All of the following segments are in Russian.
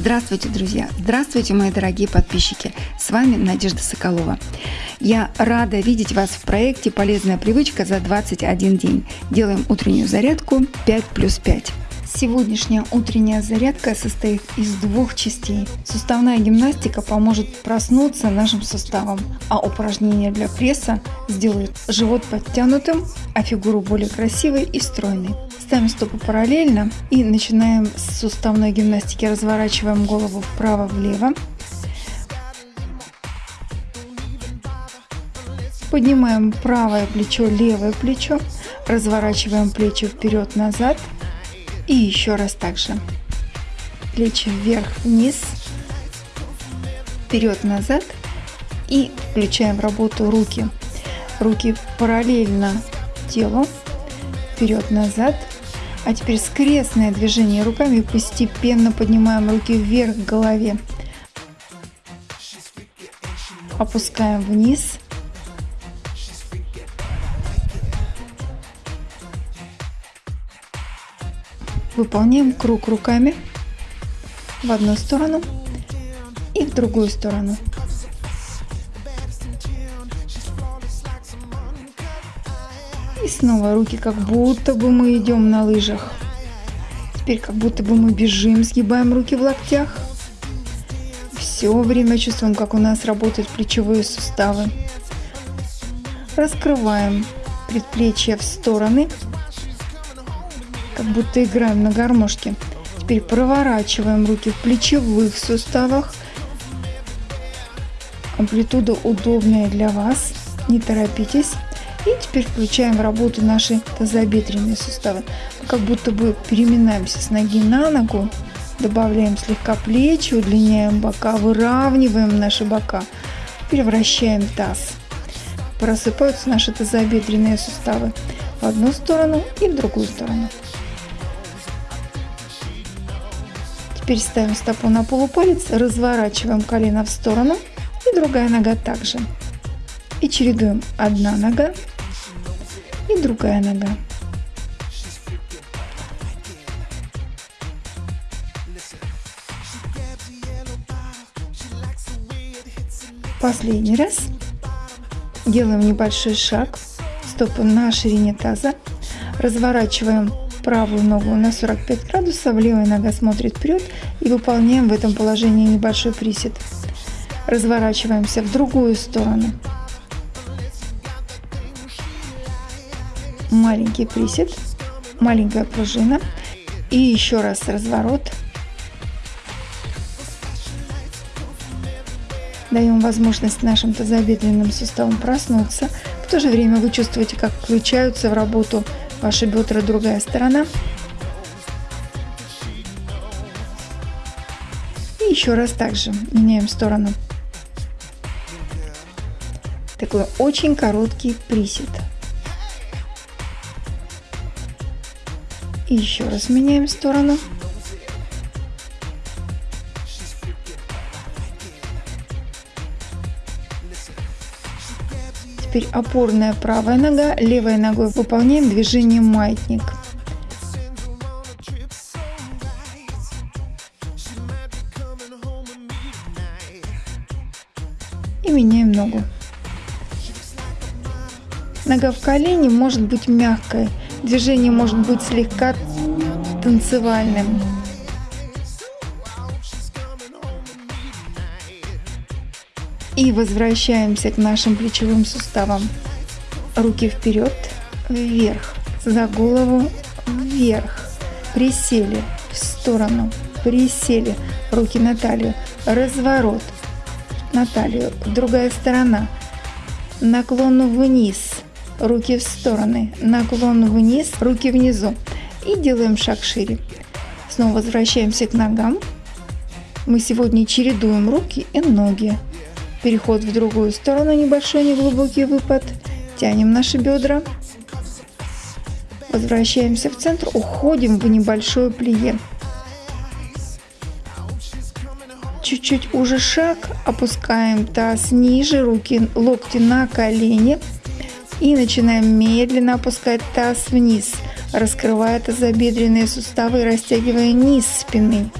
Здравствуйте, друзья! Здравствуйте, мои дорогие подписчики! С вами Надежда Соколова. Я рада видеть вас в проекте «Полезная привычка за 21 день». Делаем утреннюю зарядку 5 плюс 5. Сегодняшняя утренняя зарядка состоит из двух частей. Суставная гимнастика поможет проснуться нашим суставам, а упражнения для пресса сделают живот подтянутым, а фигуру более красивой и стройной. Ставим стопы параллельно и начинаем с суставной гимнастики. Разворачиваем голову вправо-влево. Поднимаем правое плечо, левое плечо. Разворачиваем плечи вперед-назад. И еще раз также. Плечи вверх-вниз, вперед-назад. И включаем работу руки. Руки параллельно телу, вперед-назад. А теперь скрестное движение руками, постепенно поднимаем руки вверх к голове. Опускаем вниз. Выполняем круг руками в одну сторону и в другую сторону. И снова руки, как будто бы мы идем на лыжах. Теперь как будто бы мы бежим, сгибаем руки в локтях. Все время чувствуем, как у нас работают плечевые суставы. Раскрываем предплечья в стороны, как будто играем на гармошке. Теперь проворачиваем руки в плечевых суставах. Амплитуда удобная для вас, не торопитесь. И теперь включаем работу наши тазобедренные суставы. Как будто бы переминаемся с ноги на ногу, добавляем слегка плечи, удлиняем бока, выравниваем наши бока, превращаем таз. Просыпаются наши тазобедренные суставы в одну сторону и в другую сторону. Теперь ставим стопу на полупалец, разворачиваем колено в сторону и другая нога также. И чередуем одна нога другая нога. Последний раз. Делаем небольшой шаг. Стопы на ширине таза. Разворачиваем правую ногу на 45 градусов, левая нога смотрит вперед и выполняем в этом положении небольшой присед. Разворачиваемся в другую сторону. Маленький присед, маленькая пружина и еще раз разворот. Даем возможность нашим тазобедренным суставам проснуться. В то же время вы чувствуете, как включаются в работу ваши бедра, другая сторона. И еще раз также меняем сторону. Такой очень короткий присед. И еще раз меняем сторону. Теперь опорная правая нога, левой ногой выполняем движение маятник. И меняем ногу. Нога в колене может быть мягкой, Движение может быть слегка танцевальным. И возвращаемся к нашим плечевым суставам. Руки вперед, вверх, за голову, вверх. Присели в сторону, присели, руки на талию, разворот на талию, другая сторона, наклон вниз, руки в стороны, наклон вниз, руки внизу. И делаем шаг шире. Снова возвращаемся к ногам. Мы сегодня чередуем руки и ноги. Переход в другую сторону, небольшой неглубокий выпад. Тянем наши бедра. Возвращаемся в центр, уходим в небольшое плие. Чуть-чуть уже шаг, опускаем таз ниже, руки, локти на колени. И начинаем медленно опускать таз вниз, раскрывая тазобедренные суставы и растягивая низ спины.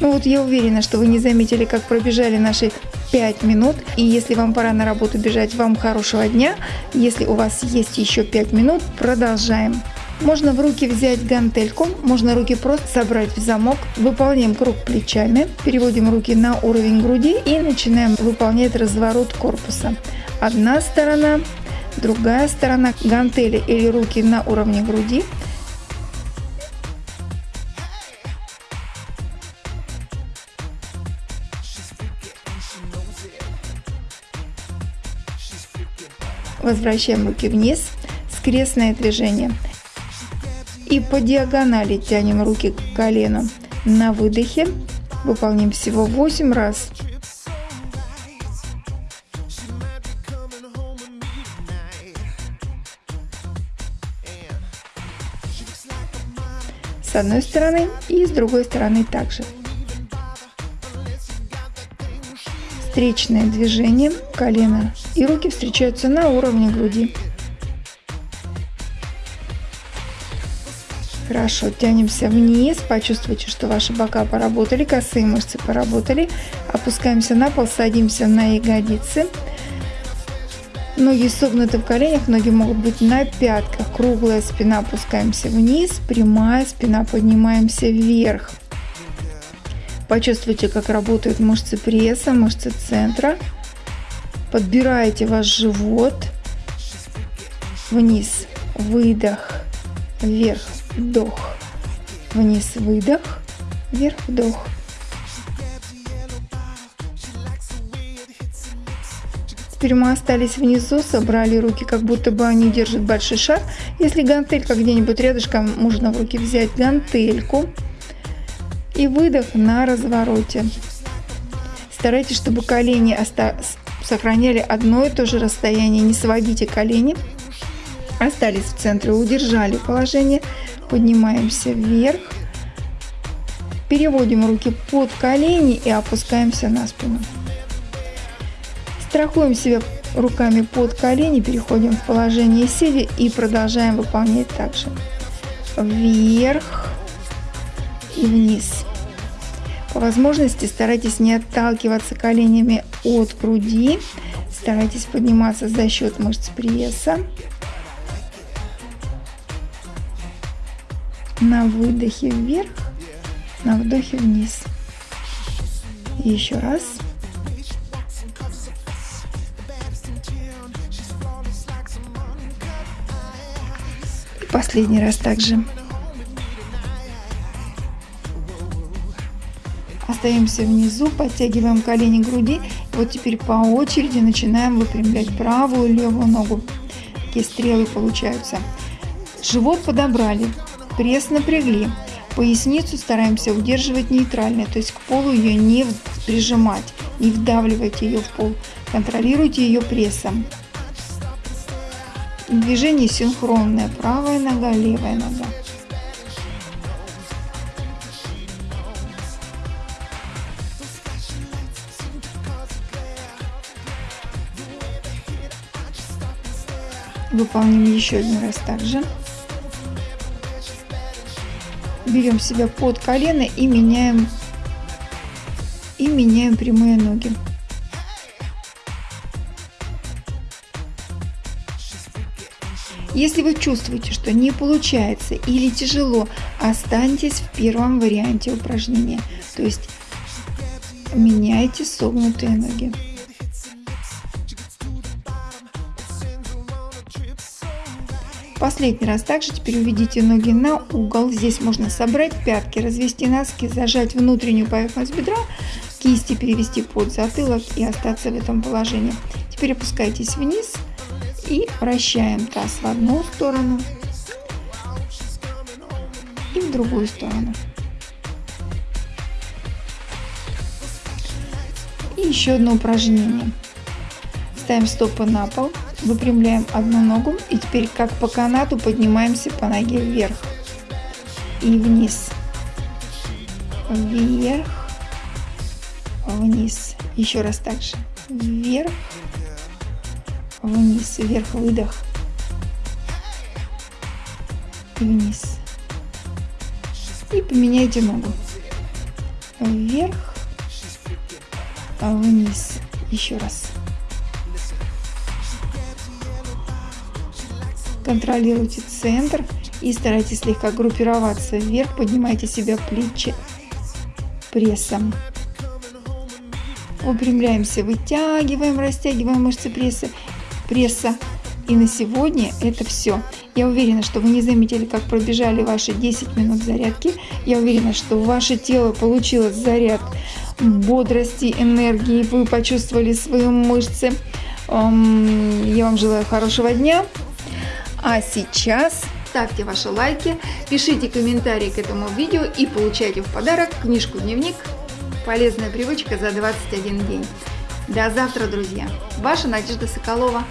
Ну вот я уверена, что вы не заметили, как пробежали наши 5 минут. И если вам пора на работу бежать, вам хорошего дня. Если у вас есть еще 5 минут, продолжаем. Можно в руки взять гантельку, можно руки просто собрать в замок. Выполняем круг плечами, переводим руки на уровень груди и начинаем выполнять разворот корпуса. Одна сторона, другая сторона, гантели или руки на уровне груди. Возвращаем руки вниз, скрестное движение. И по диагонали тянем руки к колену. На выдохе выполним всего 8 раз. С одной стороны и с другой стороны также. Встречное движение колена и руки встречаются на уровне груди. Хорошо, тянемся вниз, почувствуйте, что ваши бока поработали, косые мышцы поработали. Опускаемся на пол, садимся на ягодицы. Ноги согнуты в коленях, ноги могут быть на пятках. Круглая спина, опускаемся вниз, прямая спина, поднимаемся вверх. Почувствуйте, как работают мышцы пресса, мышцы центра. Подбираете ваш живот. Вниз, выдох, вверх, вдох, вниз, выдох, вверх, вдох. Теперь мы остались внизу, собрали руки, как будто бы они держат большой шар. Если гантелька где-нибудь рядышком, можно в руки взять гантельку. И выдох на развороте. Старайтесь, чтобы колени сохраняли одно и то же расстояние. Не сводите колени. Остались в центре, удержали положение поднимаемся вверх, переводим руки под колени и опускаемся на спину. Страхуем себя руками под колени, переходим в положение сидя и продолжаем выполнять также. Вверх и вниз. По возможности старайтесь не отталкиваться коленями от груди, старайтесь подниматься за счет мышц пресса. На выдохе вверх, на вдохе вниз. И еще раз. И последний раз также. Остаемся внизу, подтягиваем колени к груди. Вот теперь по очереди начинаем выпрямлять правую и левую ногу. Такие стрелы получаются. Живот подобрали, Пресс напрягли. Поясницу стараемся удерживать нейтральной, то есть к полу ее не прижимать, не вдавливать ее в пол. Контролируйте ее прессом. Движение синхронное. Правая нога, левая нога. Выполним еще один раз также берем себя под колено и меняем и меняем прямые ноги. Если вы чувствуете, что не получается или тяжело, останьтесь в первом варианте упражнения. То есть меняйте согнутые ноги. Последний раз также теперь уведите ноги на угол. Здесь можно собрать пятки, развести носки, зажать внутреннюю поверхность бедра, кисти перевести под затылок и остаться в этом положении. Теперь опускайтесь вниз и вращаем таз в одну сторону и в другую сторону. И еще одно упражнение. Ставим стопы на пол, Выпрямляем одну ногу и теперь как по канату поднимаемся по ноге вверх и вниз. Вверх, вниз. Еще раз так же. Вверх, вниз, вверх, выдох. И вниз. И поменяйте ногу. вверх, вниз. Еще раз. Контролируйте центр и старайтесь слегка группироваться вверх. Поднимайте себя плечи прессом. Упрямляемся, вытягиваем, растягиваем мышцы пресса. пресса. И на сегодня это все. Я уверена, что вы не заметили, как пробежали ваши 10 минут зарядки. Я уверена, что ваше тело получило заряд бодрости, энергии. Вы почувствовали свои мышцы. Я вам желаю хорошего дня. А сейчас ставьте ваши лайки, пишите комментарии к этому видео и получайте в подарок книжку-дневник «Полезная привычка за 21 день». До завтра, друзья! Ваша Надежда Соколова.